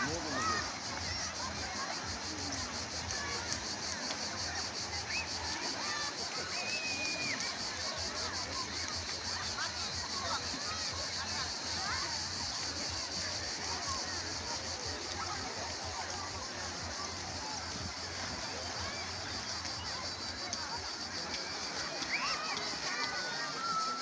Можно, можно.